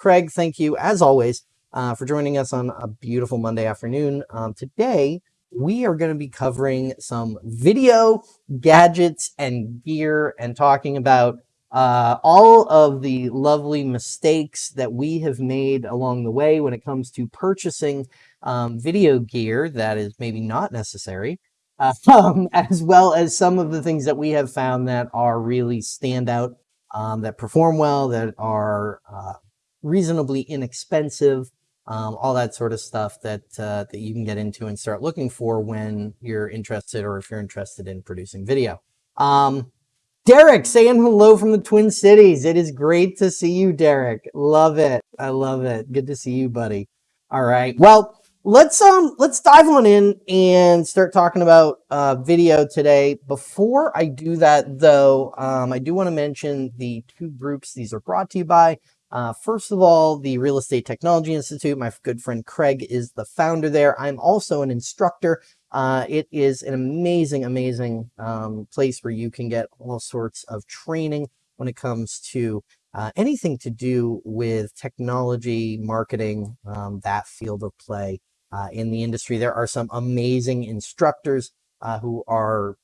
Craig, thank you as always uh, for joining us on a beautiful Monday afternoon. Um, today, we are going to be covering some video gadgets and gear and talking about uh, all of the lovely mistakes that we have made along the way when it comes to purchasing um, video gear that is maybe not necessary, uh, um, as well as some of the things that we have found that are really standout, um, that perform well, that are uh, reasonably inexpensive, um, all that sort of stuff that uh, that you can get into and start looking for when you're interested or if you're interested in producing video. Um, Derek saying hello from the Twin Cities. It is great to see you, Derek. Love it. I love it. Good to see you, buddy. All right. Well, let's um let's dive on in and start talking about uh, video today. Before I do that, though, um, I do want to mention the two groups these are brought to you by. Uh, first of all, the Real Estate Technology Institute. My good friend Craig is the founder there. I'm also an instructor. Uh, it is an amazing, amazing um, place where you can get all sorts of training when it comes to uh, anything to do with technology, marketing, um, that field of play uh, in the industry. There are some amazing instructors uh, who are,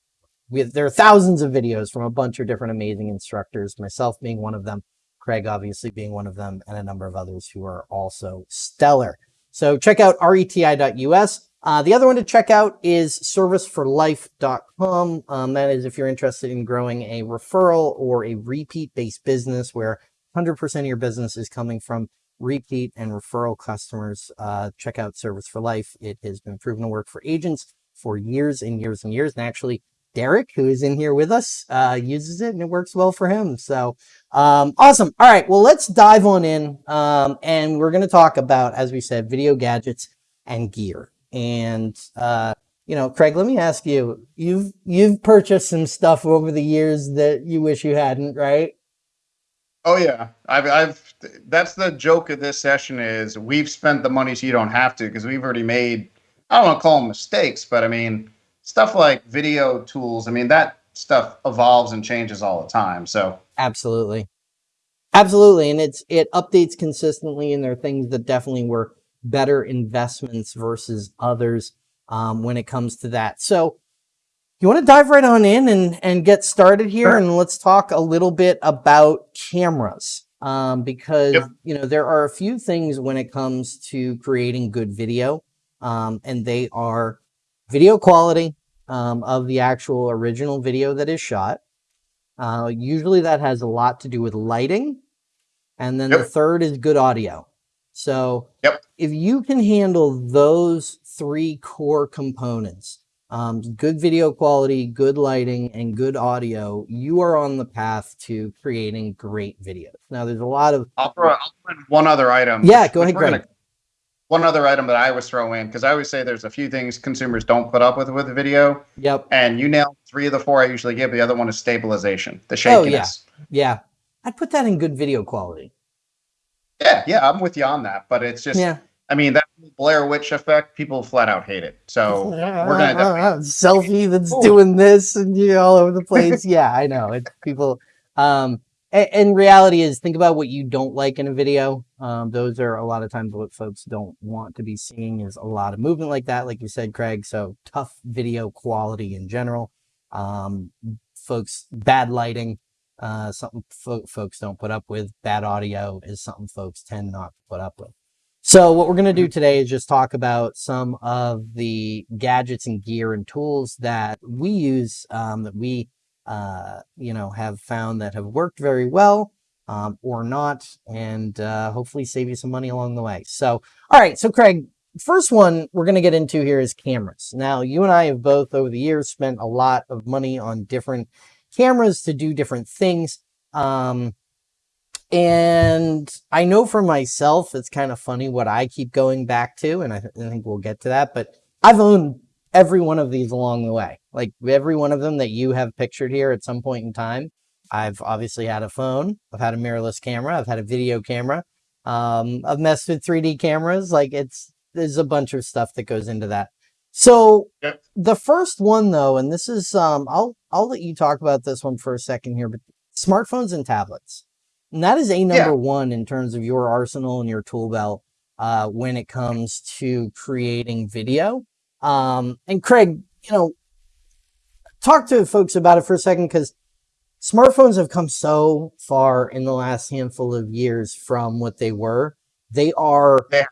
with, there are thousands of videos from a bunch of different amazing instructors, myself being one of them. Craig obviously being one of them, and a number of others who are also stellar. So check out reti.us. Uh, the other one to check out is serviceforlife.com. Um, that is if you're interested in growing a referral or a repeat-based business where 100% of your business is coming from repeat and referral customers. Uh, check out Service for Life. It has been proven to work for agents for years and years and years. And actually, Derek, who is in here with us, uh, uses it and it works well for him. So um, awesome. All right. Well, let's dive on in. Um, and we're going to talk about, as we said, video gadgets and gear. And, uh, you know, Craig, let me ask you, you've, you've purchased some stuff over the years that you wish you hadn't, right? Oh yeah. I've, I've, that's the joke of this session is we've spent the money so you don't have to, because we've already made, I don't want to call them mistakes, but I mean, stuff like video tools, I mean, that stuff evolves and changes all the time. So absolutely. Absolutely. And it's, it updates consistently and there are things that definitely were better investments versus others um, when it comes to that. So you want to dive right on in and, and get started here sure. and let's talk a little bit about cameras. Um, because, yep. you know, there are a few things when it comes to creating good video um, and they are video quality um, of the actual original video that is shot. Uh, usually that has a lot to do with lighting. And then yep. the third is good audio. So yep. if you can handle those three core components, um, good video quality, good lighting, and good audio, you are on the path to creating great videos. Now, there's a lot of... I'll throw, I'll throw one other item. Yeah, which, go ahead, Greg one other item that I always throw in because I always say there's a few things consumers don't put up with with the video. Yep. And you nailed three of the four I usually give. The other one is stabilization, the shakiness. Oh, yeah. Yeah. I'd put that in good video quality. Yeah, yeah, I'm with you on that. But it's just yeah. I mean, that Blair Witch effect, people flat out hate it. So we're gonna uh, selfie that's Ooh. doing this and you know, all over the place. yeah, I know. It's people um and reality is think about what you don't like in a video. Um, those are a lot of times what folks don't want to be seeing is a lot of movement like that, like you said, Craig. So tough video quality in general. Um, folks, bad lighting, uh, something fo folks don't put up with. Bad audio is something folks tend not to put up with. So what we're going to do today is just talk about some of the gadgets and gear and tools that we use, um, that we uh, you know, have found that have worked very well um, or not, and uh, hopefully save you some money along the way. So, all right, so Craig, first one we're going to get into here is cameras. Now, you and I have both over the years spent a lot of money on different cameras to do different things. Um, and I know for myself, it's kind of funny what I keep going back to, and I, th I think we'll get to that, but I've owned every one of these along the way. Like every one of them that you have pictured here at some point in time. I've obviously had a phone. I've had a mirrorless camera. I've had a video camera. Um, I've messed with 3D cameras. Like it's, there's a bunch of stuff that goes into that. So yep. the first one though, and this is, um, I'll, I'll let you talk about this one for a second here, but smartphones and tablets. And that is a number one in terms of your arsenal and your tool belt uh, when it comes to creating video. Um, and Craig, you know, talk to folks about it for a second because smartphones have come so far in the last handful of years from what they were. They are Yeah.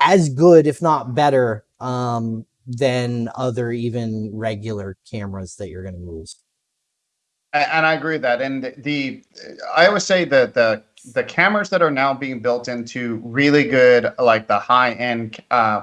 as good, if not better, um, than other even regular cameras that you're going to use. And I agree with that. And the I always say that the the cameras that are now being built into really good, like the high end uh,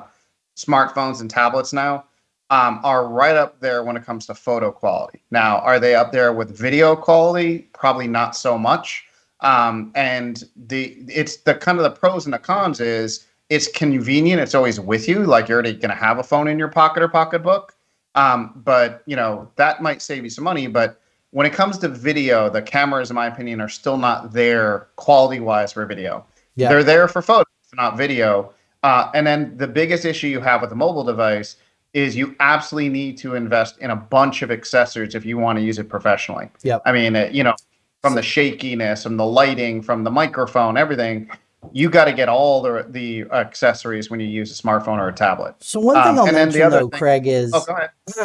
smartphones and tablets now, um, are right up there when it comes to photo quality. Now, are they up there with video quality? Probably not so much. Um, and the it's the kind of the pros and the cons is it's convenient. It's always with you. Like you're already going to have a phone in your pocket or pocketbook. Um, but you know that might save you some money. But when it comes to video, the cameras, in my opinion, are still not there quality wise for video. Yeah. They're there for photos, not video. Uh, and then the biggest issue you have with a mobile device is you absolutely need to invest in a bunch of accessories if you want to use it professionally. Yep. I mean, uh, you know, from the shakiness, from the lighting, from the microphone, everything. You got to get all the the accessories when you use a smartphone or a tablet. So one thing Um, I'll the mention other though, thing- Craig, is Oh.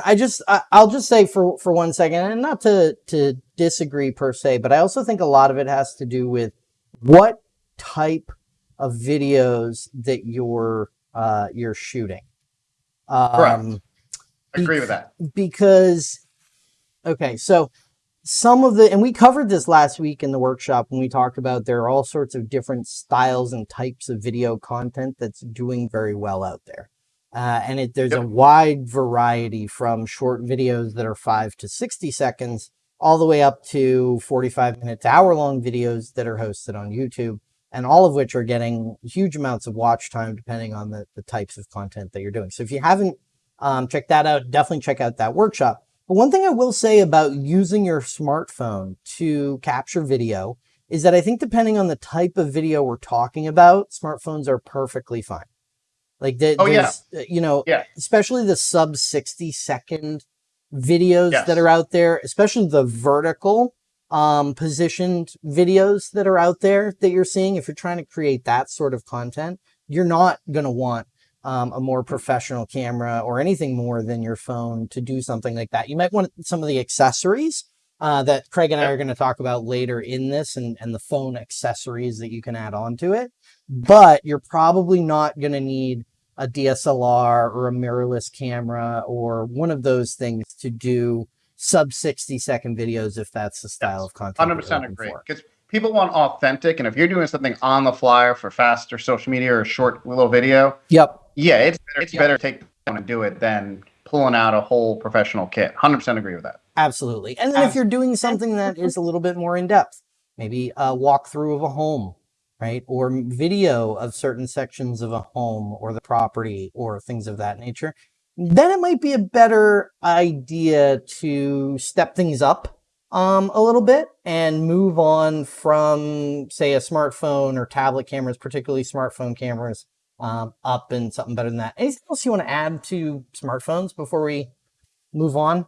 I just I, I'll just say for for one second, and not to to disagree per se, but I also think a lot of it has to do with what type of videos that you're uh, you're shooting. Um, Agree with that. because okay, so some of the and we covered this last week in the workshop when we talked about there are all sorts of different styles and types of video content that's doing very well out there. Uh, and it, there's a wide variety from short videos that are five to 60 seconds all the way up to 45 minute to hour long videos that are hosted on YouTube and all of which are getting huge amounts of watch time depending on the, the types of content that you're doing. So if you haven't um, check that out, definitely check out that workshop. But one thing I will say about using your smartphone to capture video is that I think depending on the type of video we're talking about, smartphones are perfectly fine. Like the, Oh, yeah. uh, you know, Yeah. especially the sub 60 second videos Yes. that are out there, especially the vertical um, positioned videos that are out there that you're seeing. If you're trying to create that sort of content, you're not going to want um, a more professional camera or anything more than your phone to do something like that. You might want some of the accessories uh, that Craig and I are going to talk about later in this and, and the phone accessories that you can add on to it. But you're probably not going to need a DSLR or a mirrorless camera or one of those things to do sub 60 second videos if that's the style of content. 100% agree. Because people want authentic, and if you're doing something on the fly for faster social media or a short little video, Yep. yeah, it's better, it's Yeah. better to take the phone and do it than pulling out a whole professional kit. Hundred percent agree with that. Absolutely. And then if you're doing something that is a little bit more in depth, maybe a walkthrough of a home, right? Or video of certain sections of a home or the property or things of that nature, then it might be a better idea to step things up um, a little bit and move on from, say, a smartphone or tablet cameras, particularly smartphone cameras, um, up and something better than that. Anything else you want to add to smartphones before we move on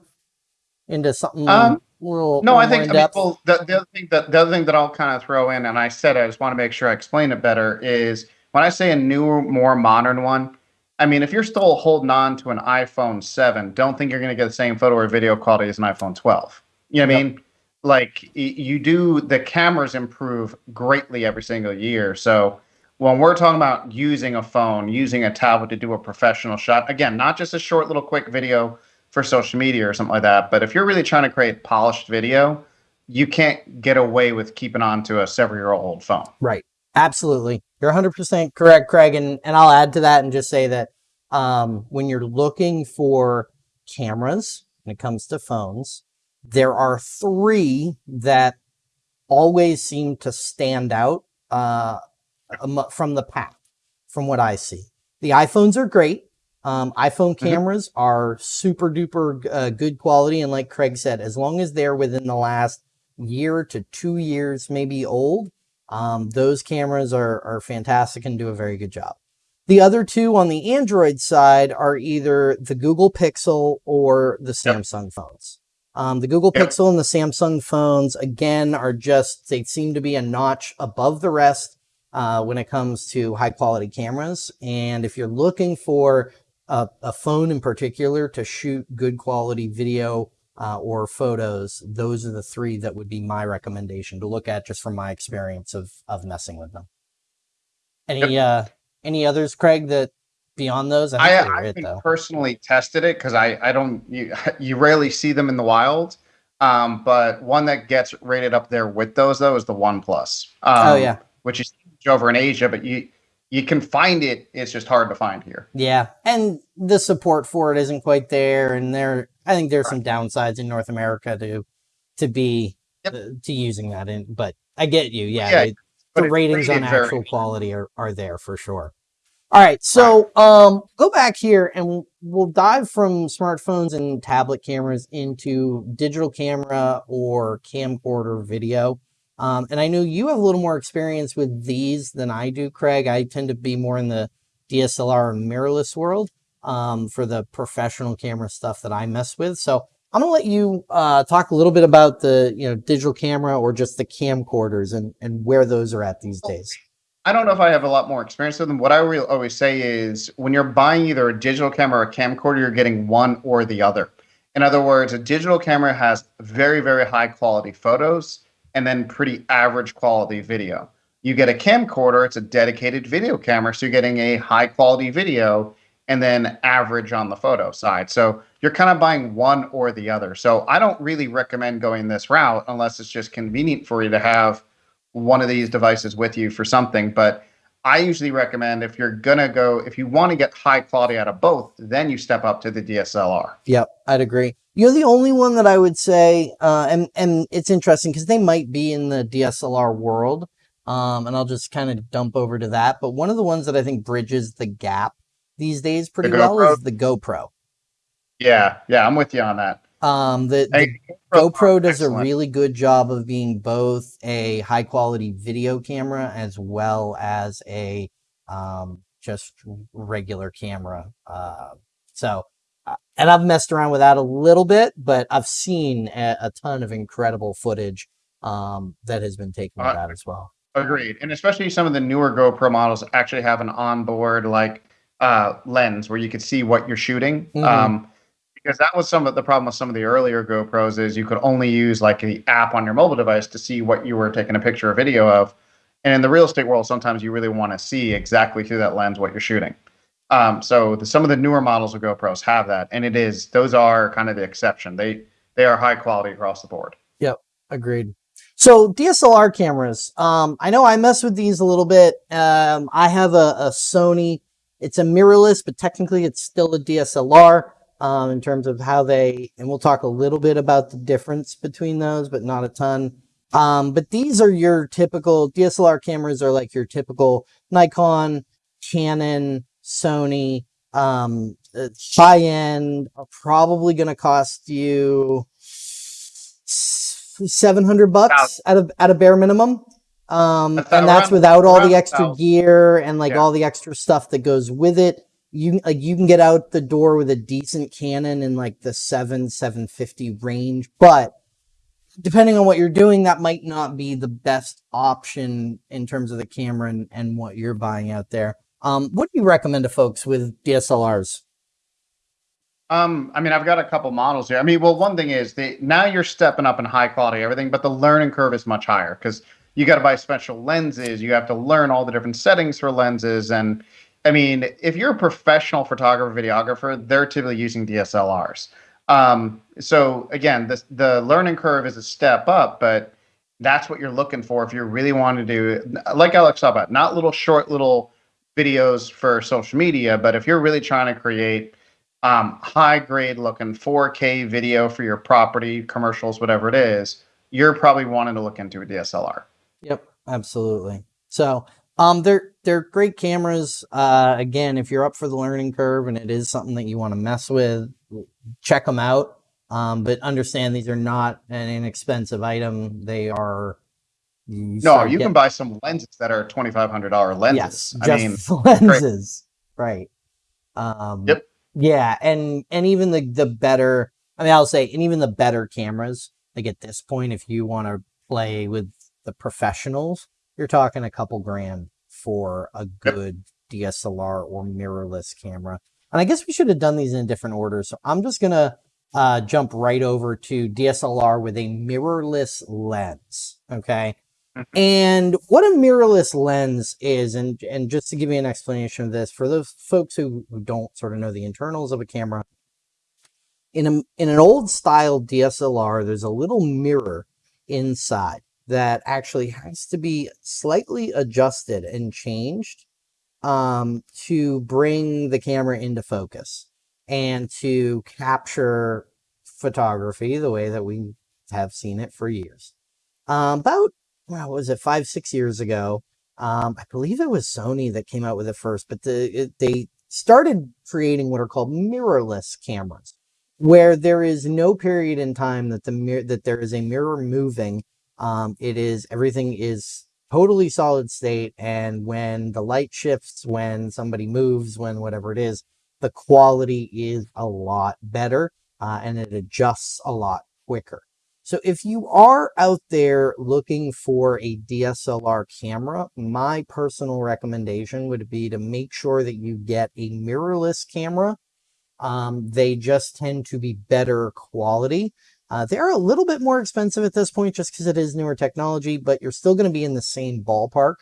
into something Um, a little, No, I think in I mean, well, the, the other thing that the other thing that I'll kind of throw in, and I said I just want to make sure I explain it better, is when I say a newer, more modern one. I mean, if you're still holding on to an iPhone 7, don't think you're going to get the same photo or video quality as an iPhone 12. You know what I mean? Like you do, the cameras improve greatly every single year. So when we're talking about using a phone, using a tablet to do a professional shot, again, not just a short little quick video for social media or something like that, but if you're really trying to create polished video, you can't get away with keeping on to a several year old phone. Right. Absolutely. You're 100% correct, Craig. And, and I'll add to that and just say that um, when you're looking for cameras, when it comes to phones, there are three that always seem to stand out uh, from the pack, from what I see. The iPhones are great. Um, iPhone cameras are super duper uh, good quality. And like Craig said, as long as they're within the last year to two years, maybe old, um, those cameras are, are fantastic and do a very good job. The other two on the Android side are either the Google Pixel or the Yep. Samsung phones. Um, the Google Yep. Pixel and the Samsung phones, again, are just, they seem to be a notch above the rest uh, when it comes to high quality cameras. And if you're looking for a, a phone in particular to shoot good quality video uh, or photos, those are the three that would be my recommendation to look at just from my experience of, of messing with them. Any, uh, any others, Craig, that beyond those? I, think they I it, personally tested it because I, I don't you, you rarely see them in the wild. Um, but one that gets rated up there with those though is the One Plus. Um, oh yeah. which is over in Asia, but you you can find it. It's just hard to find here. Yeah, and the support for it isn't quite there, and there, I think there's some downsides in North America to to be Yep. uh, to using that in. But I get you. Yeah, Yeah, they- the ratings on actual quality are are there for sure. All right, so um, go back here and we'll, we'll dive from smartphones and tablet cameras into digital camera or camcorder video. Um, and I know you have a little more experience with these than I do, Craig. I tend to be more in the DSLR and mirrorless world um, for the professional camera stuff that I mess with. So I'm gonna let you uh, talk a little bit about the you know digital camera or just the camcorders and and where those are at these days. I don't know if I have a lot more experience with them. What I will always say is when you're buying either a digital camera or a camcorder, you're getting one or the other. In other words, a digital camera has very, very high quality photos and then pretty average quality video. You get a camcorder, it's a dedicated video camera, so you're getting a high quality video and then average on the photo side. So you're kind of buying one or the other. So I don't really recommend going this route unless it's just convenient for you to have one of these devices with you for something. But I usually recommend if you're gonna go, if you want to get high quality out of both, then you step up to the DSLR. Yep, I'd agree. You're the only one that I would say, uh, and and it's interesting because they might be in the DSLR world, um, and I'll just kind of dump over to that. But one of the ones that I think bridges the gap these days pretty well GoPro? is the GoPro. Yeah, yeah, I'm with you on that. Um, the, the Hey, GoPro does excellent. a really good job of being both a high quality video camera as well as a um, just regular camera. Uh, so, uh, and I've messed around with that a little bit, but I've seen a, a ton of incredible footage um, that has been taken with Uh, that as well. Agreed, and especially some of the newer GoPro models actually have an onboard like uh, lens where you could see what you're shooting. Mhm. Um, because that was some of the problem with some of the earlier GoPros is you could only use like the app on your mobile device to see what you were taking a picture or video of. And in the real estate world, sometimes you really want to see exactly through that lens what you're shooting. Um, so the, some of the newer models of GoPros have that, and it is those are kind of the exception. They they are high quality across the board. Yep, agreed. So DSLR cameras. Um, I know I mess with these a little bit. Um, I have a, a Sony. It's a mirrorless, but technically it's still a DSLR. Um, in terms of how they, and we'll talk a little bit about the difference between those, but not a ton. Um, but these are your typical DSLR cameras are like your typical Nikon, Canon, Sony, um, uh, high end are probably going to cost you 700 bucks at a, at a bare minimum. Um, That's and that's around- without all the extra 1,000. gear and like Yeah. all the extra stuff that goes with it. You like you can get out the door with a decent Canon in like the seven, 750 range, but depending on what you're doing, that might not be the best option in terms of the camera and, and what you're buying out there. Um, what do you recommend to folks with DSLRs? Um, I mean, I've got a couple models here. I mean, well, one thing is the now you're stepping up in high quality everything, but the learning curve is much higher because you got to buy special lenses. You have to learn all the different settings for lenses, and I mean, if you're a professional photographer, videographer, they're typically using DSLRs. Um, so again, the the learning curve is a step up, but that's what you're looking for if you really want to do, like Alex talked about, not little short little videos for social media, but if you're really trying to create um, high grade looking 4K video for your property, commercials, whatever it is, you're probably wanting to look into a DSLR. Yep, absolutely. So, um, they're they're great cameras. Uh, again, if you're up for the learning curve and it is something that you want to mess with, check them out. Um, but understand these are not an inexpensive item. They are. You No, you get- can buy some lenses that are $2,500 lenses. Yes, I just mean, lenses, right? Um, Yep. Yeah, and and even the the better I mean, I'll say, and even the better cameras, like at this point, if you want to play with the professionals, you're talking a couple grand for a good yep. DSLR or mirrorless camera. And I guess we should have done these in different orders. So I'm just going to uh, jump right over to DSLR with a mirrorless lens. Okay. Mm-hmm. And what a mirrorless lens is, and, and just to give you an explanation of this, for those folks who, who don't sort of know the internals of a camera, in, a, in an old style DSLR, there's a little mirror inside that actually has to be slightly adjusted and changed um, to bring the camera into focus and to capture photography the way that we have seen it for years. Um, about, well, was it five, six years ago? Um, I believe it was Sony that came out with it first, but the, it, they started creating what are called mirrorless cameras, where there is no period in time that the that there is a mirror moving. Um, it is everything is totally solid state. And when the light shifts, when somebody moves, when whatever it is, the quality is a lot better uh, and it adjusts a lot quicker. So if you are out there looking for a DSLR camera, my personal recommendation would be to make sure that you get a mirrorless camera. Um, they just tend to be better quality. Uh, they're a little bit more expensive at this point just because it is newer technology, but you're still going to be in the same ballpark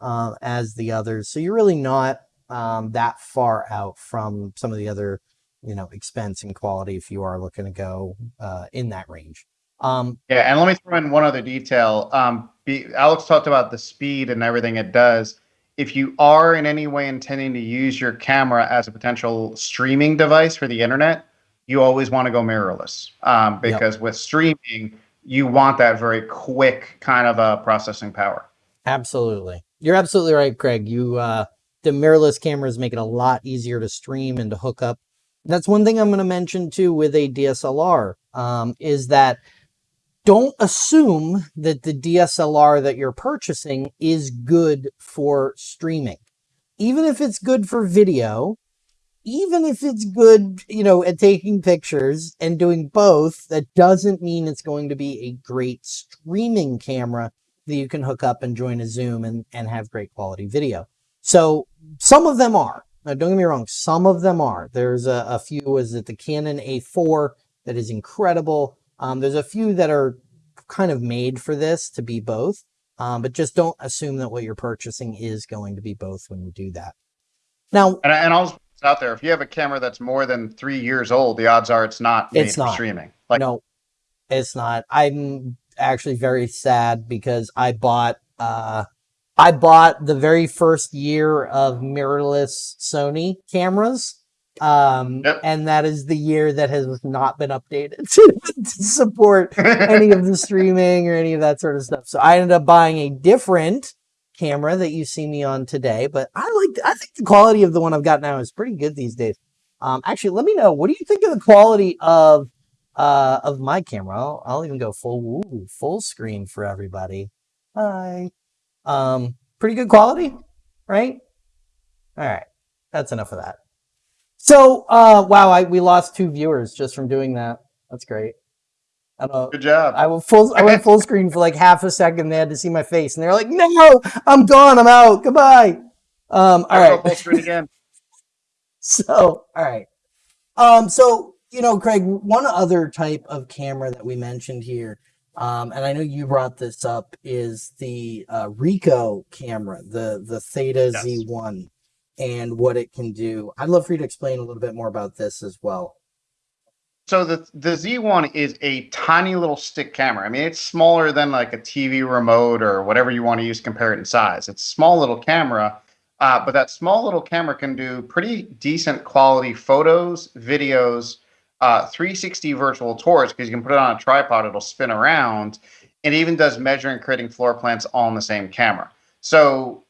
uh, as the others. So you're really not um, that far out from some of the other, you know, expense and quality if you are looking to go uh, in that range. Um, yeah, and let me throw in one other detail. Um, be, Alex talked about the speed and everything it does. If you are in any way intending to use your camera as a potential streaming device for the internet, you always want to go mirrorless um, because yep. with streaming, you want that very quick kind of a processing power. Absolutely. You're absolutely right, Craig. You, uh, the mirrorless cameras make it a lot easier to stream and to hook up. That's one thing I'm going to mention too with a DSLR um, is that don't assume that the DSLR that you're purchasing is good for streaming. Even if it's good for video, even if it's good, you know, at taking pictures and doing both, that doesn't mean it's going to be a great streaming camera that you can hook up and join a Zoom and, and have great quality video. So some of them are. Now, don't get me wrong, some of them are. There's a, a few, is it the Canon A4 that is incredible. Um, there's a few that are kind of made for this to be both, um, but just don't assume that what you're purchasing is going to be both when you do that. Now, and, and I'll out there. If you have a camera that's more than three years old, the odds are it's not made it's not. for streaming. Like no, it's not. I'm actually very sad because I bought uh I bought the very first year of mirrorless Sony cameras. Um, yep. and that is the year that has not been updated to, to support any of the streaming or any of that sort of stuff. So I ended up buying a different camera that you see me on today, but I like, I think the quality of the one I've got now is pretty good these days. Um, actually, let me know, what do you think of the quality of, uh, of my camera? I'll, I'll even go full, ooh, full screen for everybody. Hi. Um, pretty good quality, right? All right. That's enough of that. So, uh, wow, I, we lost two viewers just from doing that. That's great. Good job. I went full. I went full screen for like half a second. They had to see my face, and they're like, "No, I'm gone. I'm out. Goodbye." Um, all right. Full screen again. so, all right. Um, so you know, Craig, one other type of camera that we mentioned here, um, and I know you brought this up, is the uh, Ricoh camera, the the Theta yes. Z1, and what it can do. I'd love for you to explain a little bit more about this as well. So the the Z1 is a tiny little stick camera. I mean, it's smaller than like a TV remote or whatever you want to use compare it in size. It's a small little camera, uh, but that small little camera can do pretty decent quality photos, videos, uh, 360 virtual tours because you can put it on a tripod, it'll spin around, and even does measuring, creating floor plans all in the same camera. So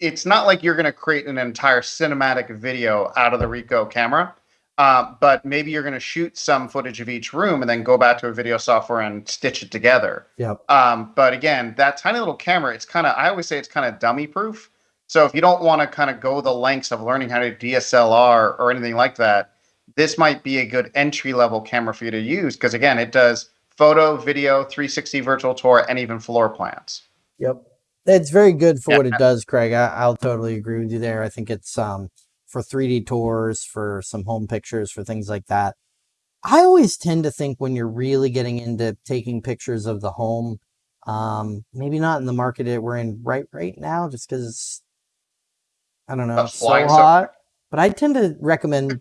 it's not like you're going to create an entire cinematic video out of the Ricoh camera uh, but maybe you're going to shoot some footage of each room and then go back to a video software and stitch it together. Yeah. Um, but again, that tiny little camera, it's kind of, I always say it's kind of dummy proof. So if you don't want to kind of go the lengths of learning how to DSLR or anything like that, this might be a good entry level camera for you to use because again, it does photo, video, 360 virtual tour, and even floor plans. Yep. It's very good for Yeah. what it does, Craig. I, I'll totally agree with you there. I think it's um, for 3D tours, for some home pictures, for things like that. I always tend to think when you're really getting into taking pictures of the home, um, maybe not in the market that we're in right right now, just because I don't know, so- hot. But I tend to recommend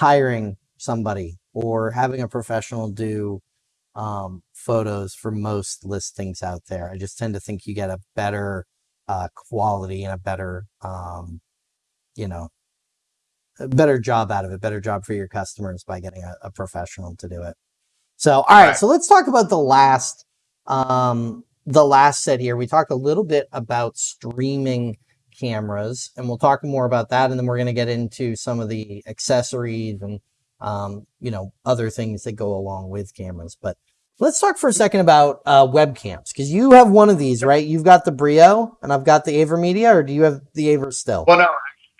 hiring somebody or having a professional do um, photos for most listings out there. I just tend to think you get a better uh, quality and a better, um, you know, a better job out of it, better job for your customers by getting a, a professional to do it. So, all right, Right. so let's talk about the last, um, the last set here. We talked a little bit about streaming cameras, and we'll talk more about that, and then we're going to get into some of the accessories and um, you know, other things that go along with cameras. But let's talk for a second about uh, webcams because you have one of these, right? You've got the Brio, and I've got the AverMedia, or do you have the Aver still? Well, no,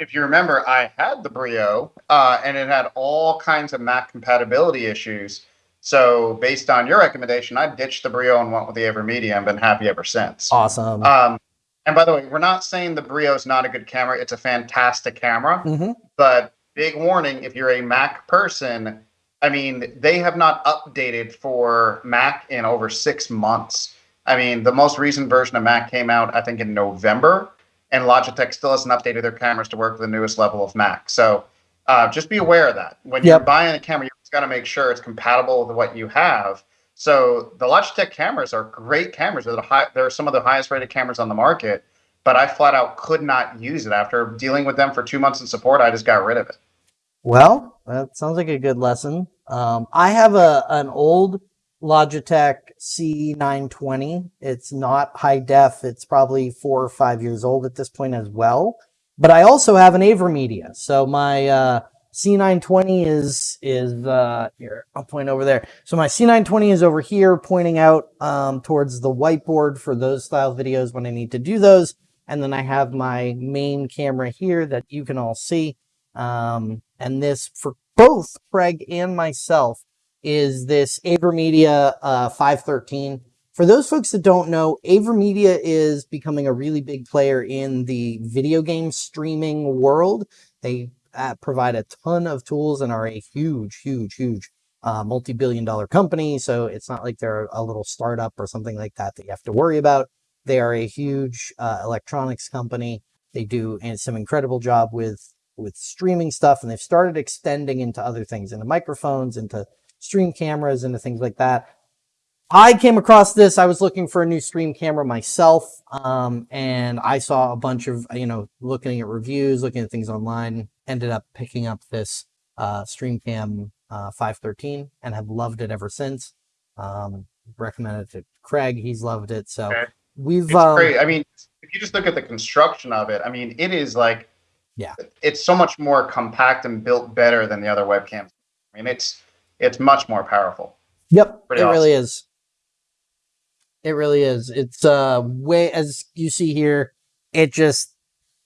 if you remember, I had the Brio, uh, and it had all kinds of Mac compatibility issues. So, based on your recommendation, I ditched the Brio and went with the AverMedia and been happy ever since. Awesome. Um, and by the way, we're not saying the Brio is not a good camera; it's a fantastic camera. Mhm. But big warning: if you're a Mac person, I mean, they have not updated for Mac in over six months. I mean, the most recent version of Mac came out, I think, in November, and Logitech still hasn't updated their cameras to work with the newest level of Mac. So uh, just be aware of that. When you're buying a camera, you've got to make sure it's compatible with what you have. So the Logitech cameras are great cameras. They're, the high, they're some of the highest rated cameras on the market, but I flat out could not use it. After dealing with them for two months in support, I just got rid of it. Well, that sounds like a good lesson. Um, I have a an old Logitech C920. It's not high def. It's probably four or five years old at this point as well. But I also have an AverMedia. So my uh, C920 is is uh, here. I'll point over there. So my C920 is over here, pointing out um, towards the whiteboard for those style videos when I need to do those. And then I have my main camera here that you can all see. Um, and this for both Craig and myself is this AverMedia uh, 513. For those folks that don't know, AverMedia is becoming a really big player in the video game streaming world. They uh, provide a ton of tools and are a huge, huge, huge uh, multi-billion dollar company. So it's not like they're a little startup or something like that that you have to worry about. They are a huge uh, electronics company. They do some incredible job with with streaming stuff, and they've started extending into other things, into microphones, into stream cameras, into things like that. I came across this. I was looking for a new stream camera myself, um, and I saw a bunch of you know looking at reviews, looking at things online. Ended up picking up this uh, StreamCam uh, 513 and have loved it ever since. Um, recommended it to Craig. He's loved it. So Okay. we've um, great. I mean, if you just look at the construction of it, I mean, it is like, Yeah. it's so much more compact and built better than the other webcams. I mean, it's it's much more powerful. Yep, Pretty it really is. It really is. It's uh way as you see here, it just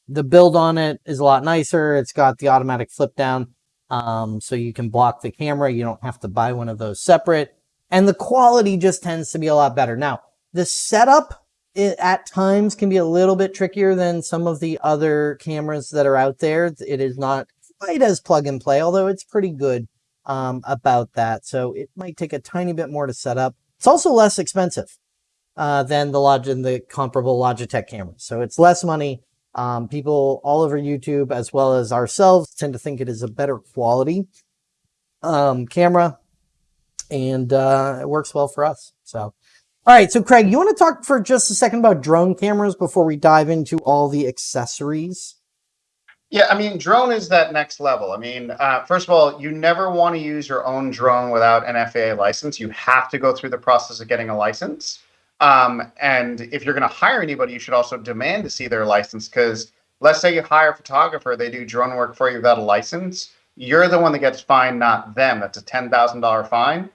the build on it is a lot nicer. It's got the automatic flip down. Um, so you can block the camera. You don't have to buy one of those separate. And the quality just tends to be a lot better. Now, the setup it, at times can be a little bit trickier than some of the other cameras that are out there. It is not quite as plug and play, although it's pretty good um, about that. So it might take a tiny bit more to set up. It's also less expensive uh, than the Log the comparable Logitech cameras. So it's less money. Um, people all over YouTube, as well as ourselves, tend to think it is a better quality um, camera, and uh, it works well for us. So, all right. So, Craig, you want to talk for just a second about drone cameras before we dive into all the accessories? Yeah, I mean, drone is that next level. I mean, uh, first of all, you never want to use your own drone without an FAA license. You have to go through the process of getting a license. Um, and if you're going to hire anybody, you should also demand to see their license because let's say you hire a photographer, they do drone work for you without a license. You're the one that gets fined, not them. That's a $10,000 fine.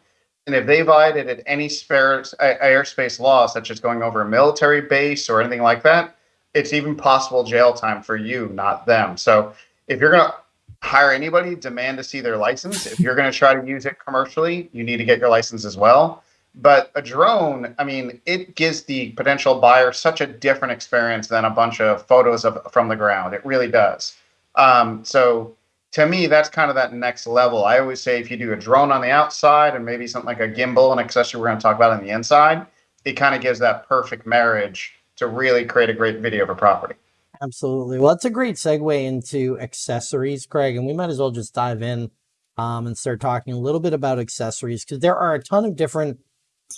And if they violated any spare uh, airspace law, such as going over a military base or anything like that, it's even possible jail time for you, not them. So if you're gonna hire anybody, demand to see their license. If you're going to try to use it commercially, you need to get your license as well. But a drone, I mean, it gives the potential buyer such a different experience than a bunch of photos of from the ground. It really does. Um, so to me, that's kind of that next level. I always say if you do a drone on the outside and maybe something like a gimbal, an accessory we're going to talk about on the inside, it kind of gives that perfect marriage to really create a great video for property. Absolutely. Well, that's a great segue into accessories, Craig, and we might as well just dive in um, and start talking a little bit about accessories because there are a ton of different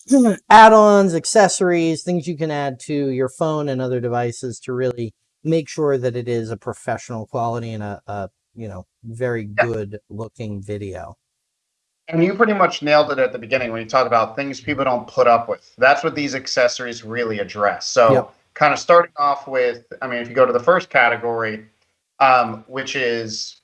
add-ons, accessories, things you can add to your phone and other devices to really make sure that it is a professional quality and a, a you know very Yeah. good looking video. And you pretty much nailed it at the beginning when you talked about things people don't put up with. That's what these accessories really address. So, Yep. kind of starting off with, I mean, if you go to the first category, um, which is.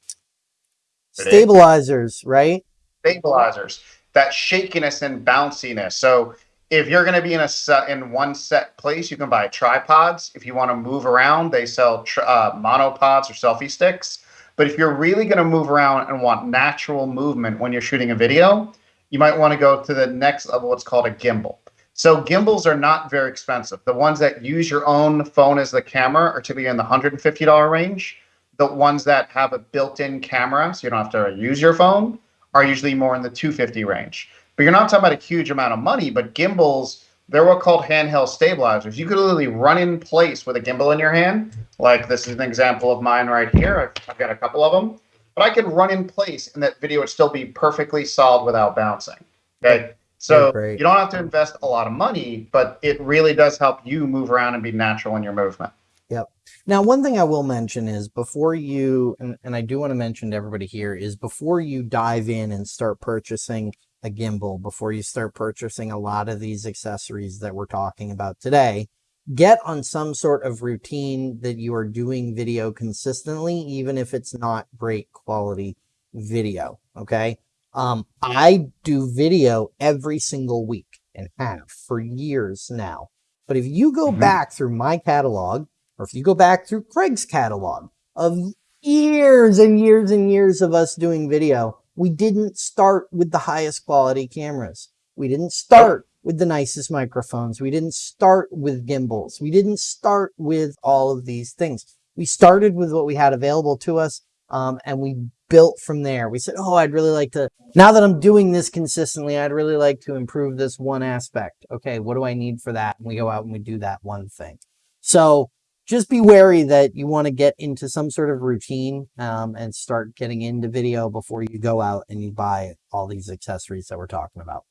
Stabilizers, right? stabilizers, that shakiness and bounciness. So, if you're going to be in a set, in one set place, you can buy tripods. If you want to move around, they sell uh, monopods or selfie sticks. But if you're really going to move around and want natural movement when you're shooting a video, you might want to go to the next level, what's called a gimbal. So gimbals are not very expensive. The ones that use your own phone as the camera are typically in the $150 range. The ones that have a built-in camera, so you don't have to use your phone, are usually more in the 250 range. But you're not talking about a huge amount of money, but gimbals, they're what called handheld stabilizers. You could literally run in place with a gimbal in your hand. Like this is an example of mine right here. I've, I've got a couple of them. But I could run in place and that video would still be perfectly solid without bouncing. Okay. So you don't have to invest a lot of money, but it really does help you move around and be natural in your movement. Yep. Now, one thing I will mention is before you, and, and I do want to mention to everybody here, is before you dive in and start purchasing a gimbal, before you start purchasing a lot of these accessories that we're talking about today, get on some sort of routine that you are doing video consistently, even if it's not great quality video. Okay. Um, I do video every single week and have for years now. But if you go Mhm. back through my catalog, or if you go back through Craig's catalog of years and years and years of us doing video, we didn't start with the highest quality cameras. We didn't start with the nicest microphones. We didn't start with gimbals. We didn't start with all of these things. We started with what we had available to us, um, and we built from there. We said, "Oh, I'd really like to. Now that I'm doing this consistently, I'd really like to improve this one aspect. Okay, what do I need for that?" And we go out and we do that one thing. So just be wary that you want to get into some sort of routine um, and start getting into video before you go out and you buy all these accessories that we're talking about.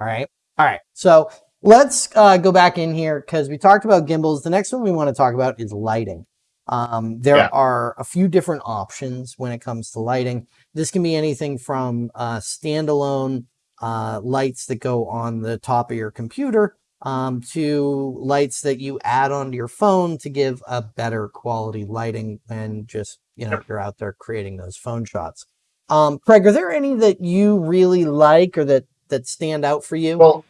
All right. All right. So let's uh, go back in here because we talked about gimbals. The next one we want to talk about is lighting. Um, there Yeah. are a few different options when it comes to lighting. This can be anything from uh, standalone uh, lights that go on the top of your computer um, to lights that you add onto your phone to give a better quality lighting when just you know you're out there creating those phone shots. Um, Craig, are there any that you really like or that that stand out for you? Well,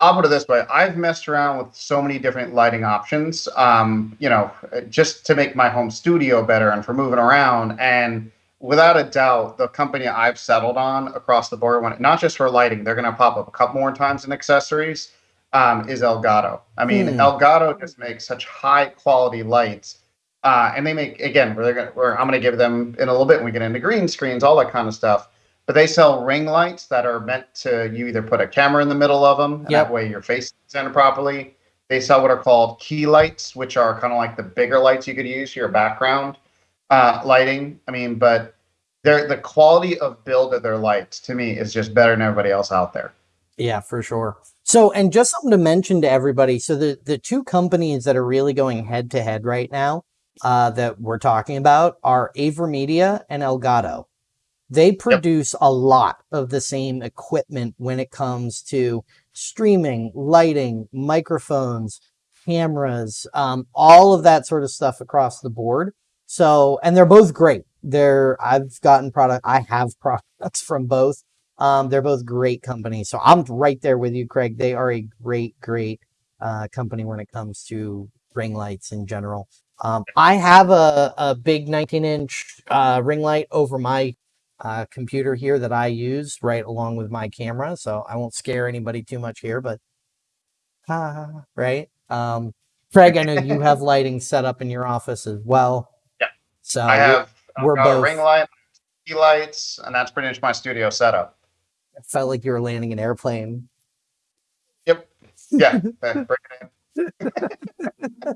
I'll put it this way: I've messed around with so many different lighting options. Um, you know, just to make my home studio better and for moving around. And without a doubt, the company I've settled on across the board, when not just for lighting, they're going to pop up a couple more times in accessories. Um, is Elgato. I mean, Hmm. Elgato just makes such high quality lights. Uh, and they make again, where they're gonna, where I'm going to give them in a little bit when we get into green screens, all that kind of stuff. But they sell ring lights that are meant to you either put a camera in the middle of them, Yep. that way your face is centered properly. They sell what are called key lights, which are kind of like the bigger lights you could use for your background uh, lighting. I mean, but they're, the quality of build of their lights to me is just better than everybody else out there. Yeah, for sure. So, and just something to mention to everybody. So the, the two companies that are really going head to head right now, uh, that we're talking about are AverMedia and Elgato. They produce a lot of the same equipment when it comes to streaming, lighting, microphones, cameras, um, all of that sort of stuff across the board. So, and they're both great. They're, I've gotten product, I have products from both. Um, they're both great companies. So I'm right there with you, Craig. They are a great, great uh, company when it comes to ring lights in general. Um, I have a, a big 19 inch uh, ring light over my uh, computer here that I use right along with my camera. So I won't scare anybody too much here, but ah, right. Um, Craig, I know you have lighting set up in your office as well. Yeah. So I have we're got both- ring light, key lights, and that's pretty much my studio setup. It felt like you were landing an airplane. Yep. Yeah, bring it in.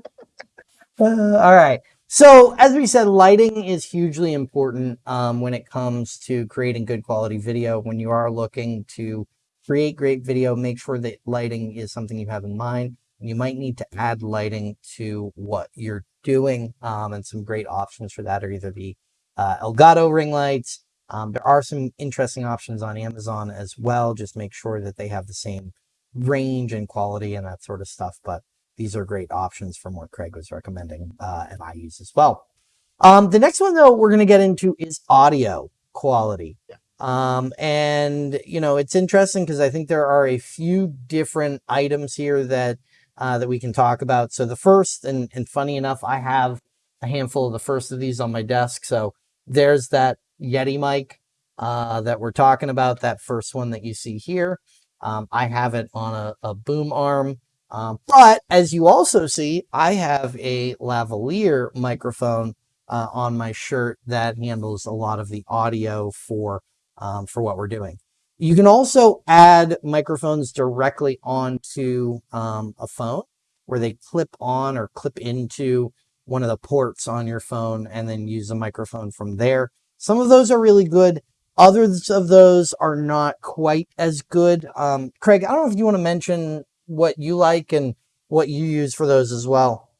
Uh, all right. So, as we said, lighting is hugely important um, when it comes to creating good quality video. When you are looking to create great video, make sure that lighting is something you have in mind. You might need to add lighting to what you're doing, um, and some great options for that are either the uh, Elgato ring lights. Um, there are some interesting options on Amazon as well. Just make sure that they have the same range and quality and that sort of stuff. But these are great options from what Craig was recommending, uh, and I use as well. Um, the next one, though, we're going to get into is audio quality. Yeah. Um, and you know, it's interesting because I think there are a few different items here that uh, that we can talk about. So the first, and and funny enough, I have a handful of the first of these on my desk. So there's that Yeti mic uh, that we're talking about. That first one that you see here. Um, I have it on a, a boom arm. Um, but as you also see, I have a lavalier microphone uh, on my shirt that handles a lot of the audio for um, for what we're doing. You can also add microphones directly onto um, a phone where they clip on or clip into one of the ports on your phone and then use a microphone from there. Some of those are really good. Others of those are not quite as good. Um, Craig, I don't know if you want to mention what you like and what you use for those as well.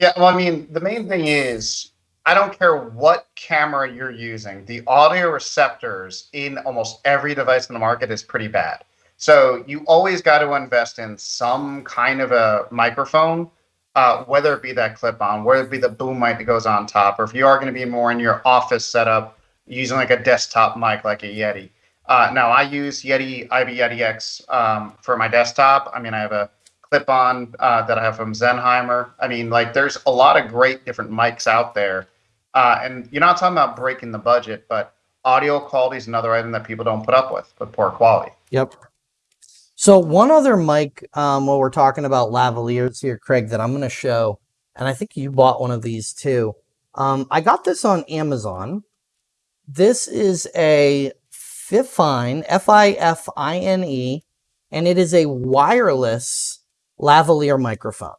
Yeah, well, I mean, the main thing is I don't care what camera you're using, the audio receptors in almost every device in the market is pretty bad. So you always got to invest in some kind of a microphone, uh, whether it be that clip on, whether it be the boom mic that goes on top, or if you are going to be more in your office setup using like a desktop mic like a Yeti. Uh, now I use Yeti IB Yeti X um, for my desktop. I mean, I have a clip on uh, that I have from Sennheiser. I mean, like there's a lot of great different mics out there. Uh, and you're not talking about breaking the budget, but audio quality is another item that people don't put up with, with poor quality. Yep. So one other mic, um, while we're talking about lavaliers here, Craig, that I'm going to show, and I think you bought one of these too. Um, I got this on Amazon. This is a Fifine, F-I-F-I-N-E, and it is a wireless lavalier microphone.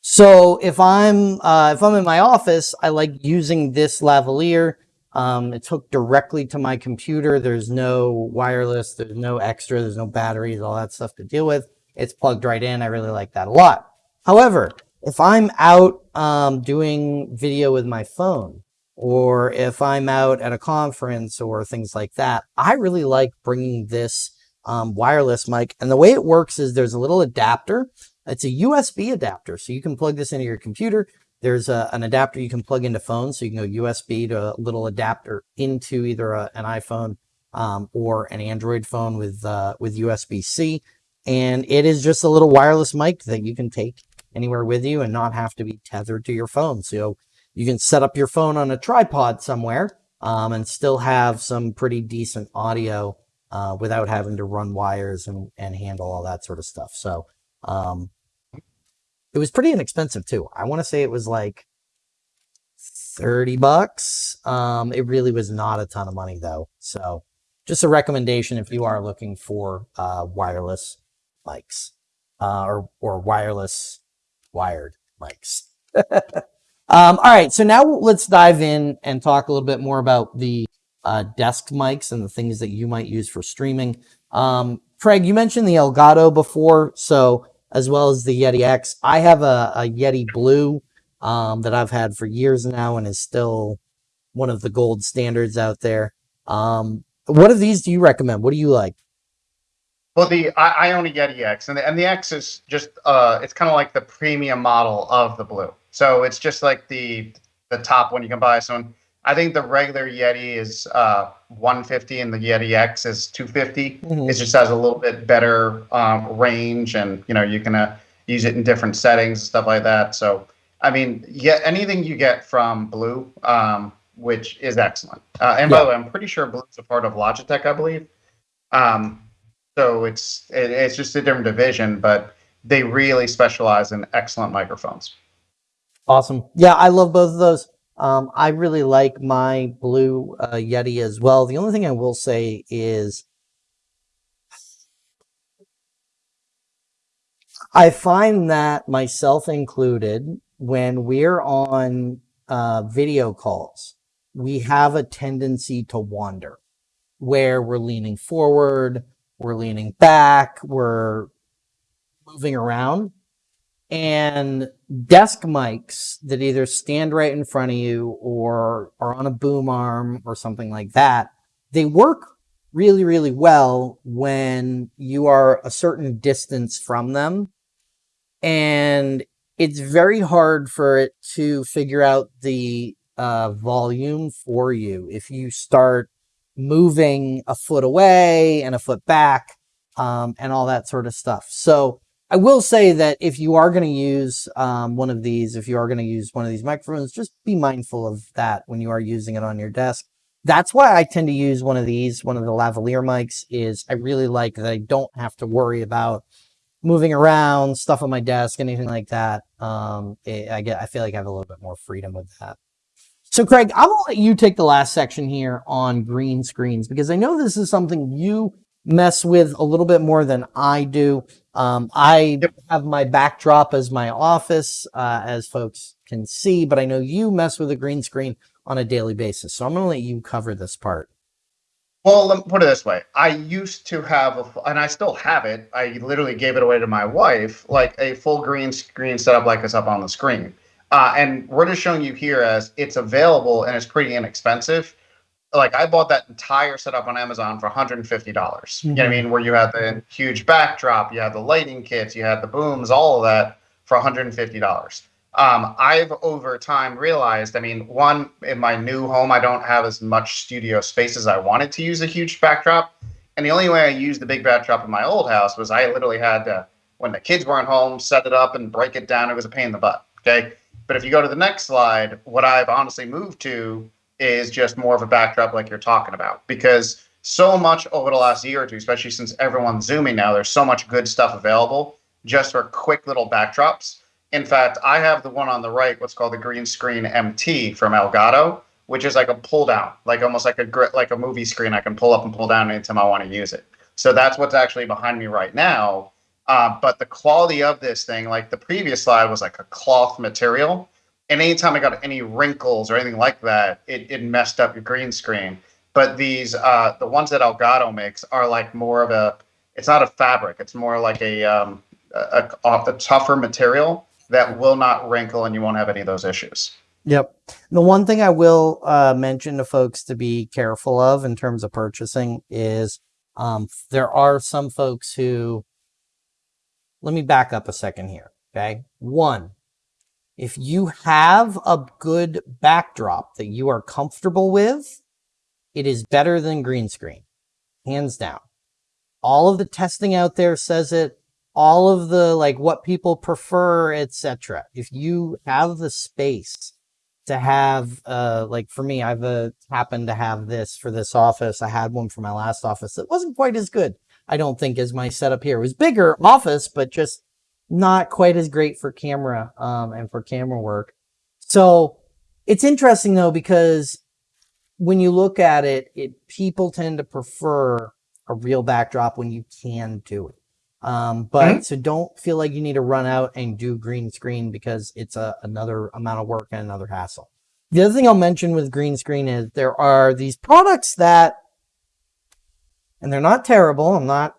So if I'm uh, if I'm in my office, I like using this lavalier. Um, it's hooked directly to my computer. There's no wireless. There's no extra. There's no batteries. All that stuff to deal with. It's plugged right in. I really like that a lot. However, if I'm out um, doing video with my phone, or if I'm out at a conference or things like that, I really like bringing this um, wireless mic. And the way it works is there's a little adapter. It's a USB adapter. So you can plug this into your computer. There's a, an adapter you can plug into phones. So you can go USB to a little adapter into either a, an iPhone um, or an Android phone with, uh, with USB-C. And it is just a little wireless mic that you can take anywhere with you and not have to be tethered to your phone. So you can set up your phone on a tripod somewhere um, and still have some pretty decent audio uh, without having to run wires and, and handle all that sort of stuff. So um, it was pretty inexpensive too. I want to say it was like 30 bucks. Um, it really was not a ton of money though. So just a recommendation if you are looking for uh, wireless mics uh, or, or wireless wired mics. um, all right. So now let's dive in and talk a little bit more about the uh, desk mics and the things that you might use for streaming. Um, Craig, you mentioned the Elgato before, so as well as the Yeti X. I have a, a Yeti Blue um, that I've had for years now and is still one of the gold standards out there. Um, what of these do you recommend? What do you like? Well, the I, I own a Yeti X, and the, and the X is just uh, it's kind of like the premium model of the Blue. So it's just like the the top one you can buy. So I think the regular Yeti is uh, 150 and the Yeti X is 250. Mhm. It just has a little bit better um, range, and you know you can uh, use it in different settings and stuff like that. So I mean, yeah, anything you get from Blue, um, which is excellent. Uh, and by the way, I'm pretty sure Blue's a part of Logitech, I believe. Um, so it's it, it's just a different division, but they really specialize in excellent microphones. Awesome. Yeah, I love both of those. Um, I really like my blue uh, Yeti as well. The only thing I will say is I find that myself included, when we're on uh, video calls, we have a tendency to wander where we're leaning forward, we're leaning back, we're moving around. And desk mics that either stand right in front of you or are on a boom arm or something like that, they work really, really well when you are a certain distance from them. And it's very hard for it to figure out the uh, volume for you if you start moving a foot away and a foot back um, and all that sort of stuff. So I will say that if you are going to use um, one of these, if you are going to use one of these microphones, just be mindful of that when you are using it on your desk. That's why I tend to use one of these, one of the lavalier mics is I really like that I don't have to worry about moving around, stuff on my desk, anything like that. Um, it, I get, I feel like I have a little bit more freedom with that. So Craig, I'm gonna let you take the last section here on green screens because I know this is something you mess with a little bit more than I do. Um, I Yep. have my backdrop as my office, uh, as folks can see, but I know you mess with a green screen on a daily basis. So I'm going to let you cover this part. Well, let me put it this way. I used to have, a, and I still have it. I literally gave it away to my wife, like a full green screen setup like this up on the screen. Uh, and we're just showing you here as it's available and it's pretty inexpensive. Like I bought that entire setup on Amazon for 150. dollars You know what I mean? Where you had the huge backdrop, you had the lighting kits, you had the booms, all of that for $150. Um, I've over time realized, I mean, one, in my new home, I don't have as much studio space as I wanted to use a huge backdrop. And the only way I used the big backdrop in my old house was I literally had to, when the kids weren't home, set it up and break it down. It was a pain in the butt. Okay. But if you go to the next slide, what I've honestly moved to is just more of a backdrop like you're talking about. Because so much over the last year or two, especially since everyone's zooming now, there's so much good stuff available just for quick little backdrops. In fact, I have the one on the right, what's called the green screen MT from Elgato, which is like a pull down, like almost like a like a movie screen. I can pull up and pull down anytime I want to use it. So that's what's actually behind me right now. Uh, but the quality of this thing, like the previous slide, was like a cloth material, and anytime I got any wrinkles or anything like that, it, it messed up your green screen. But these, uh, the ones that Elgato makes, are like more of a. It's not a fabric. It's more like a um, a, a, a tougher material that will not wrinkle and you won't have any of those issues. Yep. The one thing I will uh, mention to folks to be careful of in terms of purchasing is um, there are some folks who, let me back up a second here. Okay. One, if you have a good backdrop that you are comfortable with, it is better than green screen, hands down. All of the testing out there says it. All of the like what people prefer etc if you have the space to have uh like for me i've uh, happened to have this for this office. I had one for my last office that wasn't quite as good. I don't think as my setup here it was bigger office but just not quite as great for camera um and for camera work so it's interesting though because when you look at it it people tend to prefer a real backdrop when you can do it um, but so don't feel like you need to run out and do green screen because it's a, another amount of work and another hassle. The other thing I'll mention with green screen is there are these products that, and they're not terrible. I'm not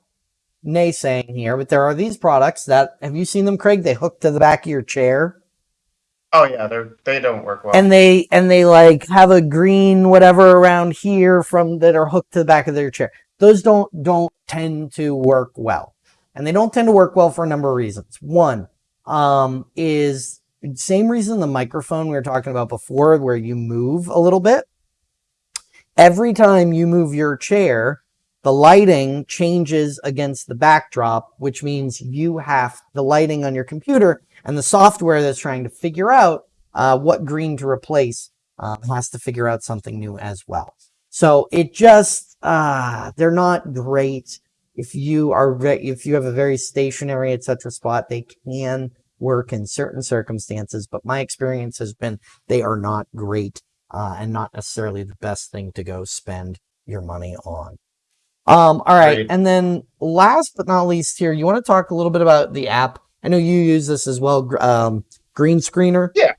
naysaying here, but there are these products that, have you seen them, Craig? They hook to the back of your chair Oh yeah, they're they don't work well. and they, and they like have a green whatever around here from that are hooked to the back of their chair. Those don't, don't tend to work well and they don't tend to work well for a number of reasons. One um, is same reason the microphone we were talking about before, where you move a little bit. Every time you move your chair, the lighting changes against the backdrop, which means you have the lighting on your computer And the software that's trying to figure out uh, what green to replace um, has to figure out something new as well. So it just, uh, they're not great. If you are, if you have a very stationary, etc. spot, they can work in certain circumstances, but my experience has been they are not great uh, and not necessarily the best thing to go spend your money on. Um, all right. right. And then last but not least here, you want to talk a little bit about the app. I know you use this as well, um, Green Screener. Yeah.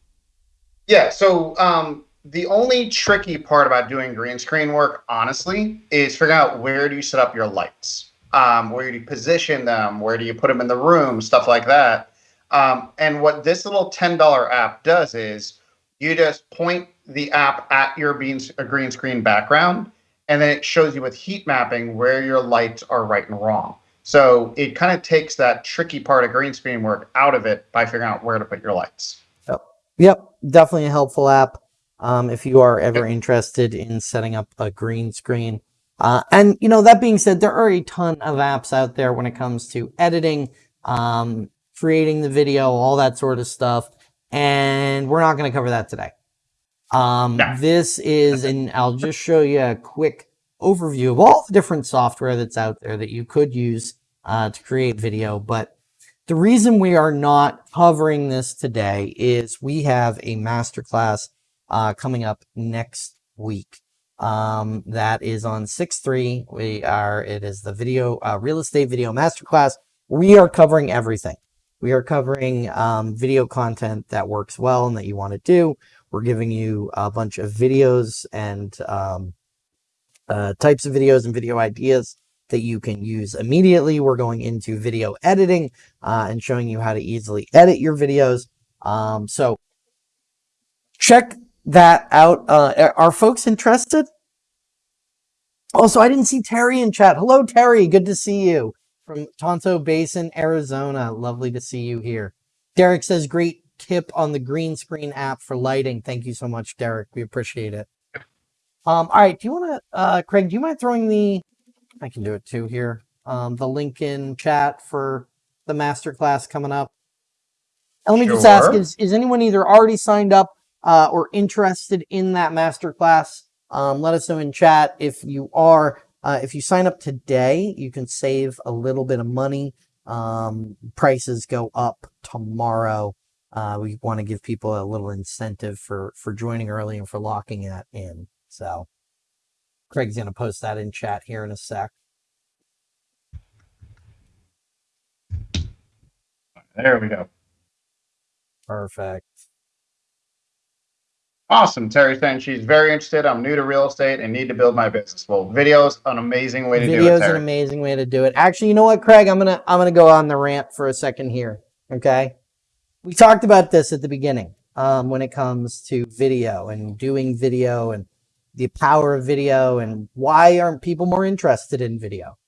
Yeah. So um, the only tricky part about doing green screen work, honestly, is figuring out where do you set up your lights? Um, where do you position them? Where do you put them in the room? Stuff like that. Um, and what this little $10 app does is you just point the app at your a green screen background, and then it shows you with heat mapping where your lights are right and wrong. So it kind of takes that tricky part of green screen work out of it by figuring out where to put your lights. Yep, yep. definitely a helpful app um, if you are ever interested in setting up a green screen. Uh, and, you know, that being said, there are a ton of apps out there when it comes to editing, um, creating the video, all that sort of stuff. And we're not going to cover that today. Um, This is, and I'll just show you a quick overview of all the different software that's out there that you could use uh, to create video. But the reason we are not covering this today is we have a masterclass uh, coming up next week. Um, that is on 6-3. We are, it is the video, uh, real estate video masterclass. We are covering everything. We are covering um, video content that works well and that you want to do. We're giving you a bunch of videos and um, uh, types of videos and video ideas that you can use immediately. We're going into video editing uh, and showing you how to easily edit your videos. Um, so check that out. Uh, are folks interested? Also, I didn't see Terry in chat. Hello, Terry. Good to see you from Tonto Basin, Arizona. Lovely to see you here. Derek says, great tip on the green screen app for lighting. Thank you so much, Derek. We appreciate it. Um, all right. Do you want to, uh, Craig, do you mind throwing the, I can do it too here, um, the link in chat for the masterclass coming up? And let me sure. just ask, is, is anyone either already signed up uh, or interested in that masterclass? Um, let us know in chat if you are. Uh, if you sign up today, you can save a little bit of money. Um, prices go up tomorrow uh, we want to give people a little incentive for, for joining early and for locking that in. So Craig's going to post that in chat here in a sec. There we go. Perfect. Awesome. Terry saying she's very interested. I'm new to real estate and need to build my business. Well, video's an amazing way to video's do it. Video's an amazing way to do it. Actually, you know what, Craig? I'm gonna I'm gonna go on the rant for a second here. Okay we talked about this at the beginning um, when it comes to video and doing video and the power of video and why aren't people more interested in video?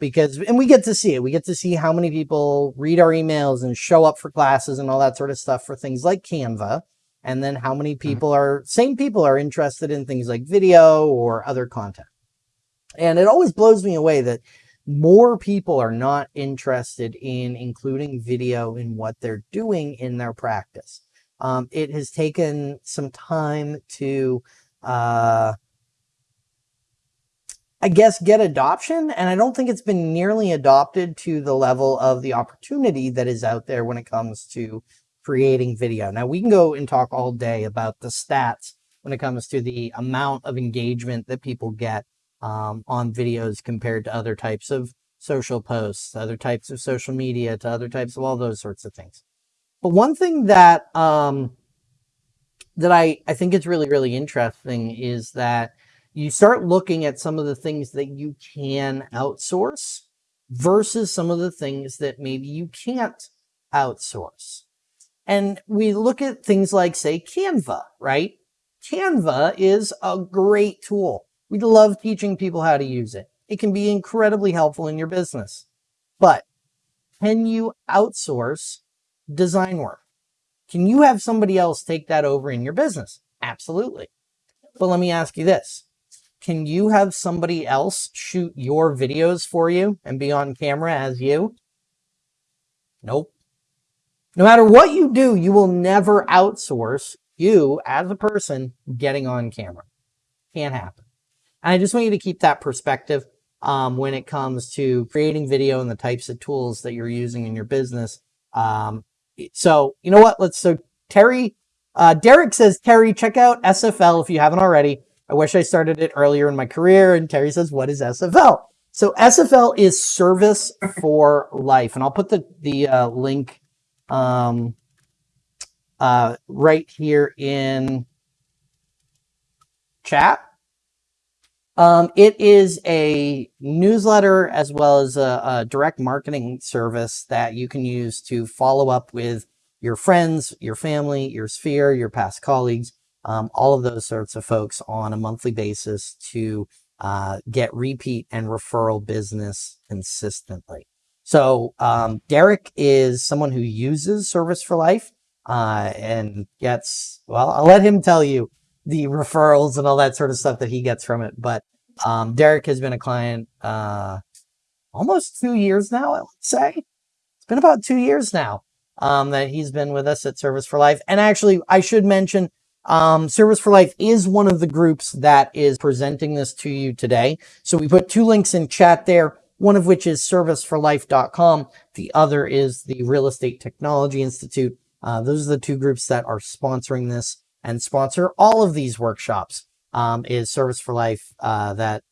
Because, and we get to see it. We get to see how many people read our emails and show up for classes and all that sort of stuff for things like Canva. And then how many mm-hmm. people are, same people are interested in things like video or other content. And it always blows me away that more people are not interested in including video in what they're doing in their practice. Um, it has taken some time to, uh, I guess, get adoption. And I don't think it's been nearly adopted to the level of the opportunity that is out there when it comes to creating video. Now, we can go and talk all day about the stats when it comes to the amount of engagement that people get um, on videos compared to other types of social posts, other types of social media, to other types of all those sorts of things. But one thing that um, that I, I think is really, really interesting is that you start looking at some of the things that you can outsource versus some of the things that maybe you can't outsource. And we look at things like, say, Canva, right? Canva is a great tool. We love teaching people how to use it. It can be incredibly helpful in your business. But can you outsource design work? Can you have somebody else take that over in your business? Absolutely. But let me ask you this. Can you have somebody else shoot your videos for you and be on camera as you? Nope. no matter what you do, you will never outsource you as a person getting on camera. Can't happen. And I just want you to keep that perspective um, when it comes to creating video and the types of tools that you're using in your business. Um, so you know what? Let's so Terry, uh, Derek says, Terry, check out SFL if you haven't already. I wish I started it earlier in my career. And Terry says, what is SFL? So SFL is service for life. And I'll put the, the uh, link um, uh, right here in chat. Um, it is a newsletter as well as a, a, direct marketing service that you can use to follow up with your friends, your family, your sphere, your past colleagues, um, all of those sorts of folks on a monthly basis to uh, get repeat and referral business consistently. So um, Derek is someone who uses Service for Life uh, and gets, well, I'll let him tell you the referrals and all that sort of stuff that he gets from it. But um, Derek has been a client uh, almost two years now, I would say. It's been about two years now um, that he's been with us at Service for Life. And actually, I should mention um, Service for Life is one of the groups that is presenting this to you today. So we put two links in chat there, one of which is serviceforlife.com. The other is the Real Estate Technology Institute. Uh, those are the two groups that are sponsoring this and sponsor all of these workshops. Um, is Service for Life uh, that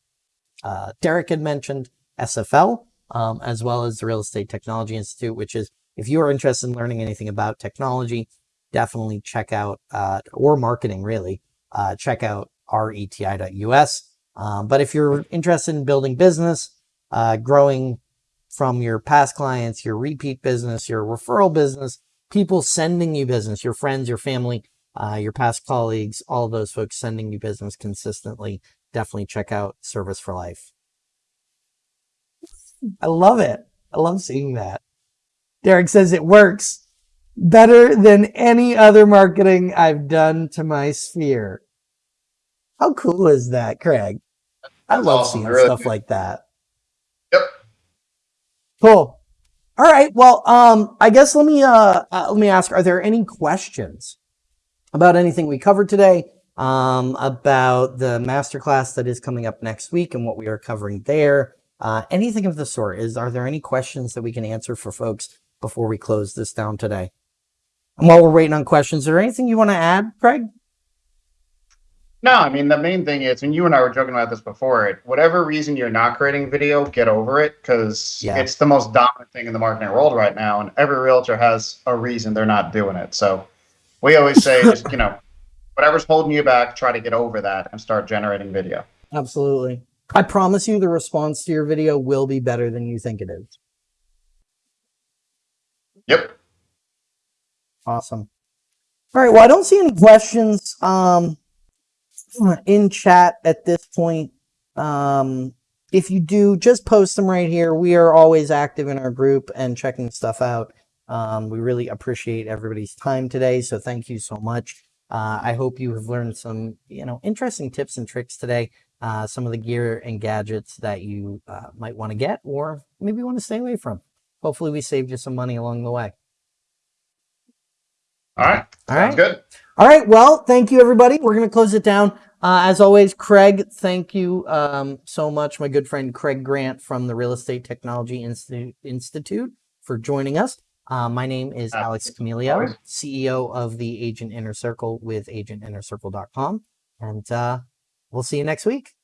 uh, Derek had mentioned, SFL, um, as well as the Real Estate Technology Institute, which is if you are interested in learning anything about technology, definitely check out, uh, or marketing really, uh, check out reti.us. Um, but if you're interested in building business, uh, growing from your past clients, your repeat business, your referral business, people sending you business, your friends, your family, uh, your past colleagues, all those folks sending you business consistently, definitely check out Service for Life. I love it. I love seeing that. Derek says it works better than any other marketing I've done to my sphere. How cool is that, Craig? I That's love awesome. seeing Really stuff good. like that. Yep. Cool. All right. Well, um, I guess let me uh, uh let me ask: Are there any questions about anything we covered today? Um, about the masterclass that is coming up next week and what we are covering there. Uh, anything of the sort. Is are there any questions that we can answer for folks before we close this down today? And while we're waiting on questions, is there anything you want to add, Craig? No, I mean the main thing is, and you and I were joking about this before. It whatever reason you're not creating video, get over it because Yeah. it's the most dominant thing in the marketing world right now, and every realtor has a reason they're not doing it. So we always say, just you know, whatever's holding you back, try to get over that and start generating video. Absolutely. I promise you the response to your video will be better than you think it is. Yep. Awesome. All right. Well, I don't see any questions um, in chat at this point. Um, if you do, just post them right here. We are always active in our group and checking stuff out. Um, we really appreciate everybody's time today. So thank you so much. Uh, I hope you have learned some, you know, interesting tips and tricks today. Uh, some of the gear and gadgets that you uh, might want to get or maybe want to stay away from. Hopefully we saved you some money along the way. All right. All Sounds right. good. All right. Well, thank you, everybody. We're going to close it down. Uh, as always, Craig, thank you um, so much, my good friend Craig Grant from the Real Estate Technology Institute, Institute for joining us. Uh, my name is Alex Camelio, CEO of the Agent Inner Circle with agentinnercircle.com. And uh, we'll see you next week.